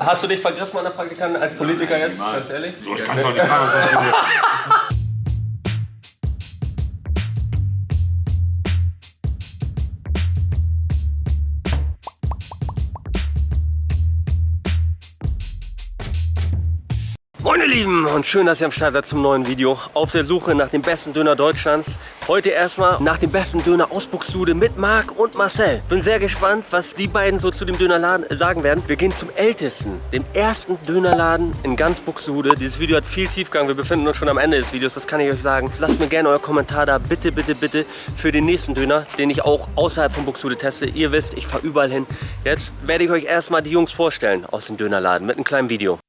Hast du dich vergriffen an der Praktikantin als Politiker jetzt? Ganz ehrlich? So, ich kann doch nicht machen, Lieben und schön, dass ihr am Start seid zum neuen Video. Auf der Suche nach dem besten Döner Deutschlands. Heute erstmal nach dem besten Döner aus Buxtehude mit Marc und Marcel. Bin sehr gespannt, was die beiden so zu dem Dönerladen sagen werden. Wir gehen zum ältesten, dem ersten Dönerladen in ganz Buxtehude. Dieses Video hat viel Tiefgang. Wir befinden uns schon am Ende des Videos, das kann ich euch sagen. Lasst mir gerne euer Kommentar da, bitte, bitte, bitte, für den nächsten Döner, den ich auch außerhalb von Buxtehude teste. Ihr wisst, ich fahre überall hin. Jetzt werde ich euch erstmal die Jungs vorstellen aus dem Dönerladen mit einem kleinen Video.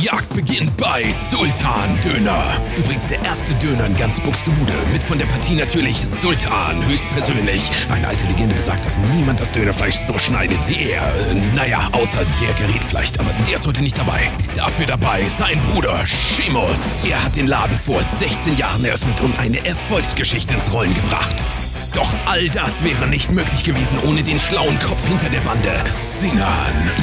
Die Jagd beginnt bei Sultan Döner. Übrigens der erste Döner in ganz Buxtehude. Mit von der Partie natürlich Sultan, höchstpersönlich. Eine alte Legende besagt, dass niemand das Dönerfleisch so schneidet wie er. Äh, naja, außer der gerät vielleicht, aber der ist heute nicht dabei. Dafür dabei sein Bruder Shimus. Er hat den Laden vor 16 Jahren eröffnet und eine Erfolgsgeschichte ins Rollen gebracht. Doch all das wäre nicht möglich gewesen ohne den schlauen Kopf hinter der Bande. Sinan,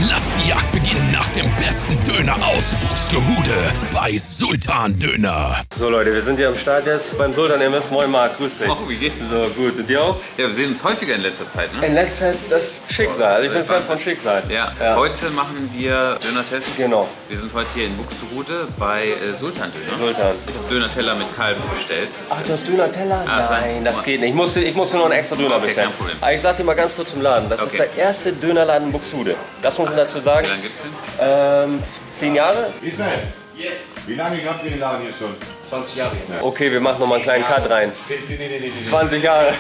lass die Jagd beginnen nach dem besten Döner aus Buxtehude bei Sultan Döner. So Leute, wir sind hier am Start jetzt beim Sultan Imbiss. Moin Marc, grüß dich. Oh, wie geht's? So, gut. Und dir auch? Ja, wir sehen uns häufiger in letzter Zeit, ne? In letzter Zeit das Schicksal. Also ich bin Fan von Schicksal. Ja. ja. heute machen wir Döner-Test. Genau. Wir sind heute hier in Buxtehude bei äh, Sultan Döner. Sultan. Ich habe Döner-Teller mit Kalben bestellt. Ach, du hast Döner-Teller? Ah, Nein, das geht nicht. Ich musste, ich musste noch einen extra Döner Okay, bestellen. Aber ich sag dir mal ganz kurz zum Laden. Das ist Okay. der erste Dönerladen in Buxtehude. Das muss man dazu sagen. Wie lange gibt's den? Ähm, zehn Jahre? Ismail. Yes. Wie lange habt ihr den Laden hier schon? 20 Jahre jetzt. Okay, wir machen noch mal einen kleinen Cut rein. Nee, nee, nee, nee, nee. 20 Jahre.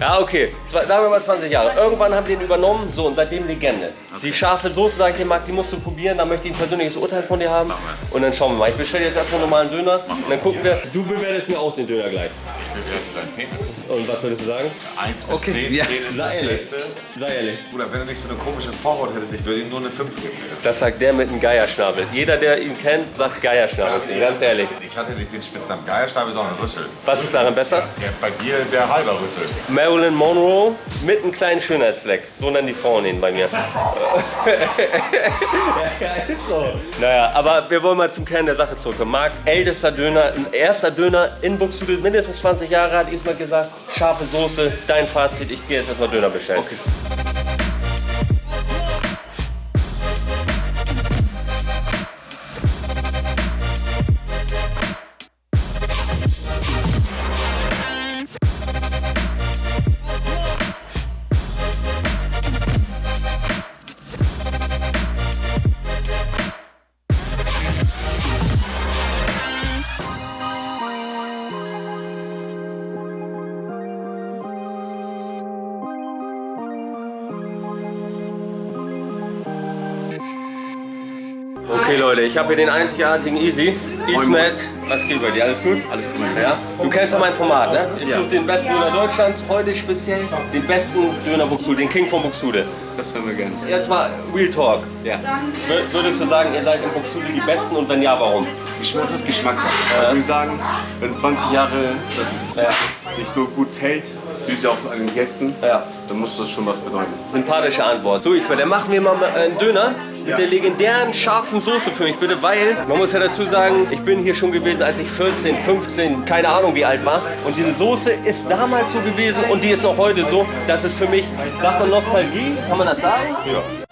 Ja, okay. Zwei, sagen wir mal 20 Jahre. Irgendwann haben die ihn übernommen, so und seitdem Legende. Die scharfe Soße, sag ich dir, Marc, die musst du probieren. Da möchte ich ein persönliches Urteil von dir haben. Und dann schauen wir mal. Ich bestelle jetzt erstmal einen normalen Döner. Und dann gucken wir. Du bewertest mir auch den Döner gleich. Bewerte deinen Penis. Und was würdest du sagen? 1 bis 10, 10 ist Sei das ehrlich. Beste. Sei ehrlich. Bruder, wenn du nicht so eine komische Vorhaut hättest, ich würde ihm nur eine 5 geben. Das sagt der mit dem Geierschnabel. Jeder, der ihn kennt, sagt Geierschnabel. ihm, Ganz ehrlich. Ich hatte nicht den Spitznamen Geierstabe, sondern Rüssel. Was ist daran besser? Ja, bei dir der halber Rüssel. Marilyn Monroe mit einem kleinen Schönheitsfleck. So nennen die Frauen ihn bei mir. ja, ist so. Naja, aber wir wollen mal zum Kern der Sache zurückkommen. Marc, ältester Döner, erster Döner in Buxtehude, mindestens 20 Jahre, hat Ismail gesagt. Scharfe Soße, dein Fazit, ich gehe jetzt erstmal Döner bestellen. Okay. Okay Leute, ich habe hier den einzigartigen Easy. Ismet, was geht bei dir? Alles gut? Alles gut. Ja? Du kennst ja mein Format, ne? Ich suche den besten Döner Deutschlands, heute speziell den besten Döner Buxtehude, den King von Buxtehude. Das hören wir gerne. Jetzt mal Real Talk. Ja. Wür- Würdest du sagen, ihr seid in Buxtehude die Besten und wenn ja, warum? Das ist Geschmackssache. Ich würde sagen, wenn 20 Jahre das Ja. sich so gut hält, du ja auch an den Gästen, Ja. dann muss das schon was bedeuten. Sympathische Antwort. So, ich dann machen wir mal einen Döner mit der legendären scharfen Soße für mich bitte, weil man muss ja dazu sagen, ich bin hier schon gewesen, als ich 14, 15, keine Ahnung wie alt war. Und diese Soße ist damals so gewesen und die ist auch heute so. Das ist für mich, sagt man Nostalgie, kann man das sagen? Ja.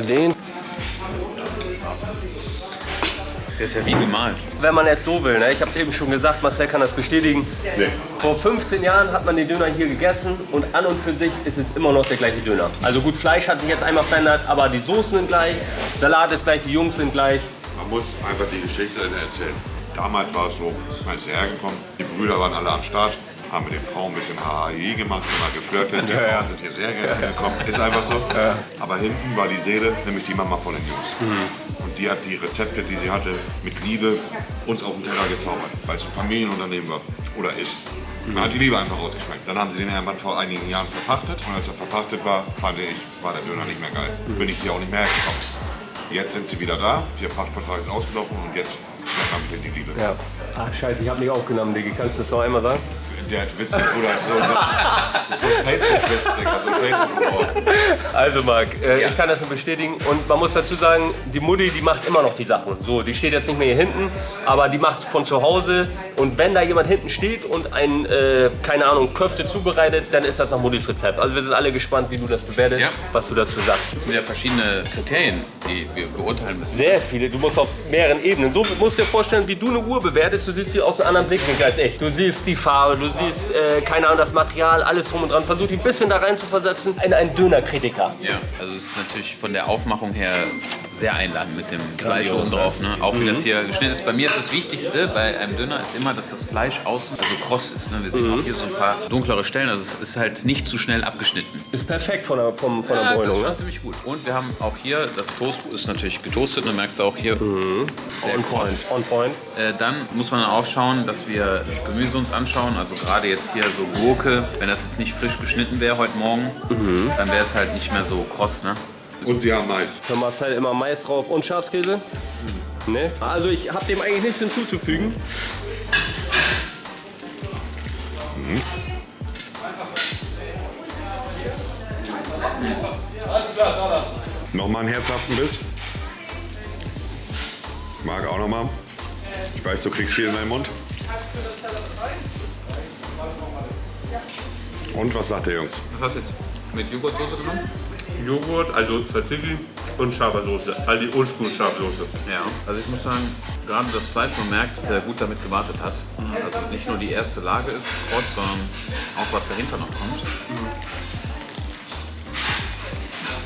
Einmal den. Der ist ja wie gemalt. Wenn man jetzt so will, ne? ich habe es eben schon gesagt, Marcel kann das bestätigen. Nee. Vor 15 Jahren hat man den Döner hier gegessen und an und für sich ist es immer noch der gleiche Döner. Also gut, Fleisch hat sich jetzt einmal verändert, aber die Soßen sind gleich, Salat ist gleich, die Jungs sind gleich. Man muss einfach die Geschichte erzählen. Damals war es so, man ist hierher gekommen, die Brüder waren alle am Start. Haben mit den Frauen ein bisschen HAI gemacht, immer geflirtet. Die Frauen sind hier sehr gerne gekommen. Ist einfach so. Aber hinten war die Seele, nämlich die Mama von den Jungs. Und die hat die Rezepte, die sie hatte, mit Liebe uns auf den Teller gezaubert, weil es ein Familienunternehmen war oder ist. Man hat die Liebe einfach rausgeschmeckt. Dann haben sie den Herrn vor einigen Jahren verpachtet. Und als er verpachtet war, fand ich, war der Döner nicht mehr geil. Bin ich hier auch nicht mehr hergekommen. Jetzt sind sie wieder da, der Pachtvertrag ist ausgelaufen und jetzt schmecken wir mit die Liebe. Ja. Ach scheiße, ich habe nicht aufgenommen, Diggi. Kannst du das noch einmal sagen? Der hat Witz mit Bruder, so, so ein Facebook-Witz, so ein Facebook-Wort. Also Marc, äh, ich kann das nur bestätigen und man muss dazu sagen, die Mutti, die macht immer noch die Sachen. So, die steht jetzt nicht mehr hier hinten, aber die macht von zu Hause und wenn da jemand hinten steht und ein, äh, keine Ahnung, Köfte zubereitet, dann ist das nach Muttis Rezept. Also wir sind alle gespannt, wie du das bewertest, Ja. was du dazu sagst. Das sind ja verschiedene Kriterien, die wir beurteilen müssen. Sehr viele, du musst auf mehreren Ebenen. So musst du dir vorstellen, wie du eine Uhr bewertest, du siehst sie aus einem anderen Blickwinkel als ich. Du siehst die Farbe, du siehst, äh, keine Ahnung, das Material, alles drum und dran. Versuch dich ein bisschen da rein zu versetzen in einen Dönerkritiker. Ja, also es ist natürlich von der Aufmachung her sehr einladend mit dem Fleisch oben drauf. Ne? Auch wie das hier geschnitten ist. Bei mir ist das Wichtigste bei einem Döner ist immer, dass das Fleisch außen also kross ist. Ne? Wir sehen auch hier so ein paar dunklere Stellen. Also es ist halt nicht zu schnell abgeschnitten. Ist perfekt von der, vom, von der Ja, das Bräunung, ist schon ne? ziemlich gut. Und wir haben auch hier, das Toast ist natürlich getoastet. Und merkst du auch hier, sehr On kross. point, on point. Äh, dann muss man auch schauen, dass wir das Gemüse uns anschauen. Also gerade jetzt hier so Gurke, wenn das jetzt nicht frisch geschnitten wäre heute Morgen, dann wäre es halt nicht mehr so kross. Ne? Und sie haben Mais. Für Marcel immer Mais drauf und Schafskäse. Ne? Also ich habe dem eigentlich nichts hinzuzufügen. Nochmal einen herzhaften Biss. Mag auch nochmal. Ich weiß, du kriegst viel in deinen Mund. Und was sagt der Jungs? Was hast du jetzt mit Joghurtsoße genommen? Joghurt, also Tzatziki und scharfe Soße. Also die oldschool scharfe Soße. Ja. Also ich muss sagen, gerade das Fleisch, man merkt, dass er gut damit gewartet hat. Also nicht nur die erste Lage ist kross, sondern auch was dahinter noch kommt.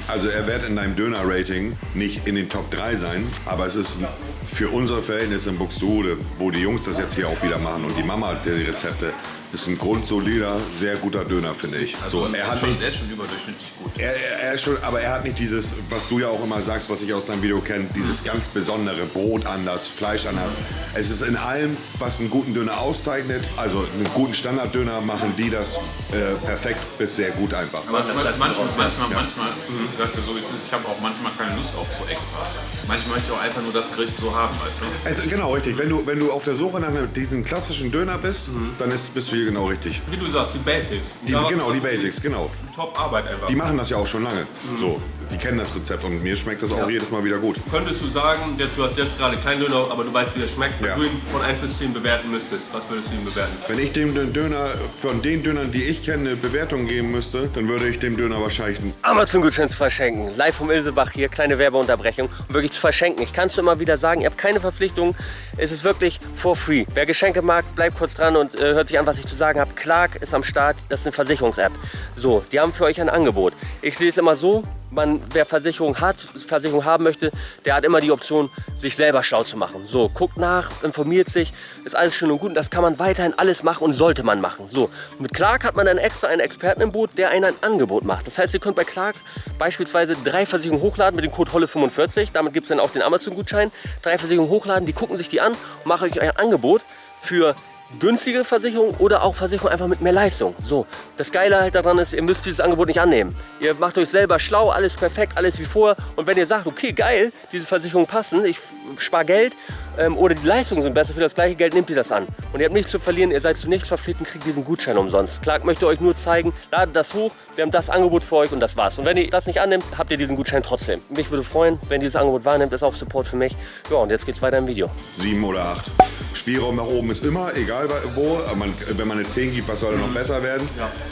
Also er wird in deinem Döner-Rating nicht in den Top 3 sein, aber es ist für unsere Verhältnisse in Buxtehude, wo die Jungs das jetzt hier auch wieder machen und die Mama der die Rezepte, ist ein grundsolider, sehr guter Döner, finde ich. so, er hat schon, nicht, der ist schon überdurchschnittlich gut. er, er, er ist schon, aber er hat nicht dieses, was du ja auch immer sagst, was ich aus deinem Video kenne, dieses ganz besondere Brot anders, Fleisch anders. Es ist in allem, was einen guten Döner auszeichnet, also einen guten Standarddöner, machen die das äh, perfekt bis sehr gut einfach. Manchmal, manchmal, manchmal, manchmal, sagt er so, wie es ist, ich habe auch manchmal keine Lust auf so Extras. Manchmal möchte ich auch einfach nur das Gericht so haben, weißt du? Also, genau, richtig. Wenn du, wenn du auf der Suche nach diesem klassischen Döner bist, dann ist, bist du hier genau richtig. Wie du sagst, die Basics. Die, genau, die Basics, genau. Top Arbeit einfach. Die machen das ja auch schon lange. So, die kennen das Rezept und mir schmeckt das auch jedes Mal wieder gut. Könntest du sagen, jetzt, du hast jetzt gerade keinen Döner, aber du weißt, wie er schmeckt, wenn Ja. du ihn von 1 bis 10 bewerten müsstest, was würdest du ihm bewerten? Wenn ich dem Döner von den Dönern, die ich kenne, eine Bewertung geben müsste, dann würde ich dem Döner wahrscheinlich Amazon-Gutschein zu verschenken. Live vom Ilsebach hier, kleine Werbeunterbrechung. Um wirklich zu verschenken. Ich kann es immer wieder sagen, ihr habt keine Verpflichtung. Es ist wirklich for free. Wer Geschenke mag, bleibt kurz dran und äh, hört sich an, was ich zu sagen habe. Clark ist am Start, das ist eine Versicherungs-App. So, die haben für euch ein Angebot. Ich sehe es immer so, man, wer Versicherung hat, Versicherung haben möchte, der hat immer die Option, sich selber schlau zu machen. So, guckt nach, informiert sich, ist alles schön und gut. Und das kann man weiterhin alles machen und sollte man machen. So, mit Clark hat man dann extra einen Experten im Boot, der einen ein Angebot macht. Das heißt, ihr könnt bei Clark beispielsweise drei Versicherungen hochladen mit dem Code HOLLE45. Damit gibt es dann auch den Amazon-Gutschein. Drei Versicherungen hochladen, die gucken sich die an und machen euch ein Angebot für günstige Versicherung oder auch Versicherung einfach mit mehr Leistung. So, das Geile halt daran ist, ihr müsst dieses Angebot nicht annehmen. Ihr macht euch selber schlau, alles perfekt, alles wie vorher. Und wenn ihr sagt, okay, geil, diese Versicherungen passen, ich spare Geld ähm, oder die Leistungen sind besser, für das gleiche Geld nehmt ihr das an. Und ihr habt nichts zu verlieren, ihr seid zu nichts verpflichtet und kriegt diesen Gutschein umsonst. Clark möchte euch nur zeigen, ladet das hoch, wir haben das Angebot für euch und das war's. Und wenn ihr das nicht annimmt, habt ihr diesen Gutschein trotzdem. Mich würde freuen, wenn ihr dieses Angebot wahrnimmt, ist auch Support für mich. Ja, und jetzt geht's weiter im Video. sieben oder acht. Spielraum nach oben ist immer, egal wo. Man, wenn man eine 10 gibt, was soll noch besser werden?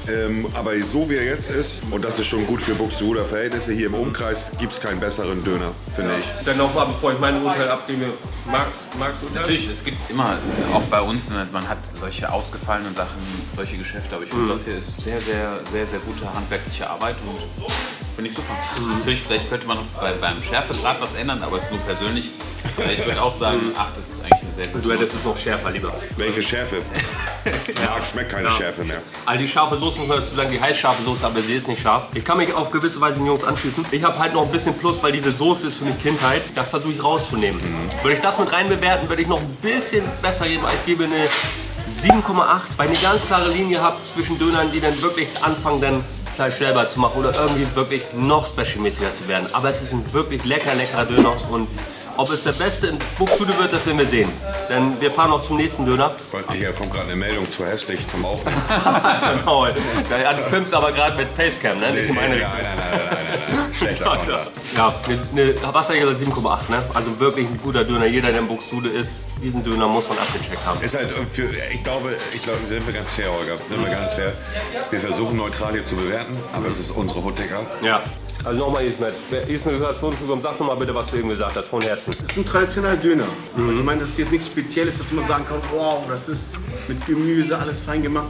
Ähm, aber so wie er jetzt ist, und das ist schon gut für Buxtehuder Verhältnisse, hier im Umkreis gibt es keinen besseren Döner, finde ich. Dann nochmal, bevor ich mein Urteil abgebe, Max, Max Urteil? Natürlich, es gibt immer, auch bei uns, ne, man hat solche ausgefallenen Sachen, solche Geschäfte, aber ich finde, das hier ist sehr, sehr, sehr, sehr gute handwerkliche Arbeit und finde ich super. Natürlich, vielleicht könnte man noch bei, beim Schärfegrad was ändern, aber es ist nur persönlich, Ich würde auch sagen, 8 ist eigentlich eine sehr gute. Du hättest es noch schärfer lieber. Welche Schärfe? Marc schmeckt keine Schärfe mehr. Also die scharfe Soße muss man dazu sagen, die heißt scharfe Soße, aber sie ist nicht scharf. Ich kann mich auf gewisse Weise den Jungs anschließen. Ich habe halt noch ein bisschen Plus, weil diese Soße ist für mich Kindheit. Das versuche ich rauszunehmen. Würde ich das mit rein bewerten, würde ich noch ein bisschen besser geben. Ich gebe eine 7,8, weil ich eine ganz klare Linie habe zwischen Dönern, die dann wirklich anfangen, dann Fleisch selber zu machen oder irgendwie wirklich noch specialmäßiger zu werden. Aber es ist ein wirklich lecker, leckerer Döner und ob es der beste in Buxtehude wird, das werden wir sehen. Denn wir fahren noch zum nächsten Döner. Hier kommt gerade eine Meldung zu hässlich zum Aufnehmen. genau. Ja, du filmst aber gerade mit Facecam, ne? In meine nein, nein, nein, nein, nein, nein. Schlechter. Ja, eine, eine, was sag ich gesagt, 7,8, ne? Also wirklich ein guter Döner. Jeder, der in Buxtehude ist, diesen Döner muss man abgecheckt haben. Ist halt für, ich glaube, ich glaube, sind wir ganz fair, Holger. Sind wir ganz fair. Wir versuchen neutral hier zu bewerten, aber es ist unsere Hooddecker. Ja. Also nochmal Ismet. Ismet, du hast vorhin sag doch mal bitte, was du eben gesagt hast, von Herzen. Das ist ein traditioneller Döner. Also ich meine, das ist jetzt nichts Spezielles, dass man sagen kann, wow, das ist mit Gemüse alles fein gemacht.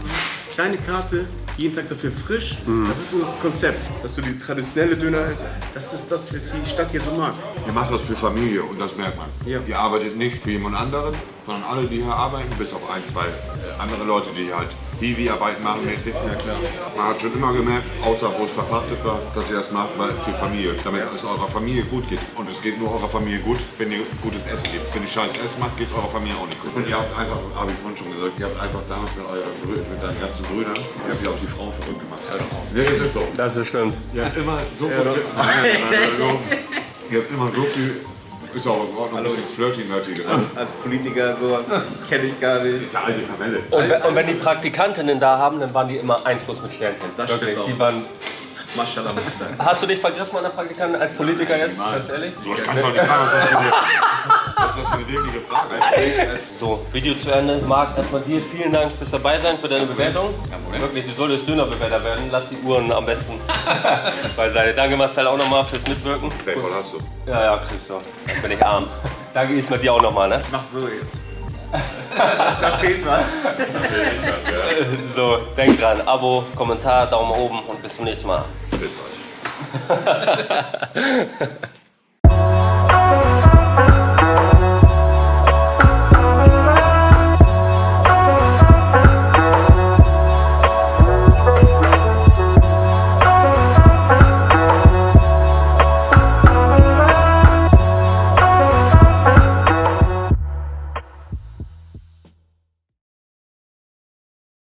Kleine Karte, jeden Tag dafür frisch. Das ist unser Konzept. Dass so die traditionelle Döner ist, das ist das, was die Stadt hier so mag. Ihr macht das für Familie und das merkt man. Ja. Ihr arbeitet nicht für jemand anderen, sondern alle, die hier arbeiten, bis auf ein, zwei äh, andere Leute, die halt Hiwi-Arbeit machen mäßig. Ja, klar. Man hat schon immer gemerkt, außer wo es verpachtet war, dass ihr das macht weil für Familie, damit es eurer Familie gut geht. Und es geht nur eurer Familie gut, wenn ihr gutes Essen gebt. Wenn ihr scheiß Essen macht, geht es eurer Familie auch nicht gut. Und ihr habt einfach, habe ich vorhin schon gesagt, ihr habt einfach damals mit, euren, Brü- mit deinen ganzen Brüdern, ihr habt ja auch die Frauen verrückt gemacht. Hör doch auf. Nee, es ist so. Das ist stimmt. Ihr habt immer so viel. Nein, nein, nein, nein, Ihr habt immer so viel. Ist auch in Ordnung, ein bisschen flirty-nerdy gesagt. Als Politiker sowas kenne ich gar nicht. ist ja alte Kamelle. Und, wenn- und wenn die Praktikantinnen da haben, dann waren die immer 1 plus mit Sternchen. Das Wirklich, stimmt die auch. waren, Maschallah, muss ich sagen. Hast du dich vergriffen an der Praktikantin als Politiker jetzt? Ganz ehrlich? So, ich kann doch nicht fragen, was ist das für eine dämliche Frage So, Video zu Ende. Marc, erstmal dir vielen Dank fürs Dabeisein, für deine Bewertung. Wirklich, du solltest Dönerbewerter werden. Lass die Uhren am besten beiseite. Danke Marcel auch nochmal fürs Mitwirken. Paypal hast du. Ja, ja, kriegst du. Dann bin ich arm. Danke Ismail dir auch nochmal, ne? Mach so jetzt. Da fehlt was. So, denk dran. Abo, Kommentar, Daumen oben und bis zum nächsten Mal. Bis euch.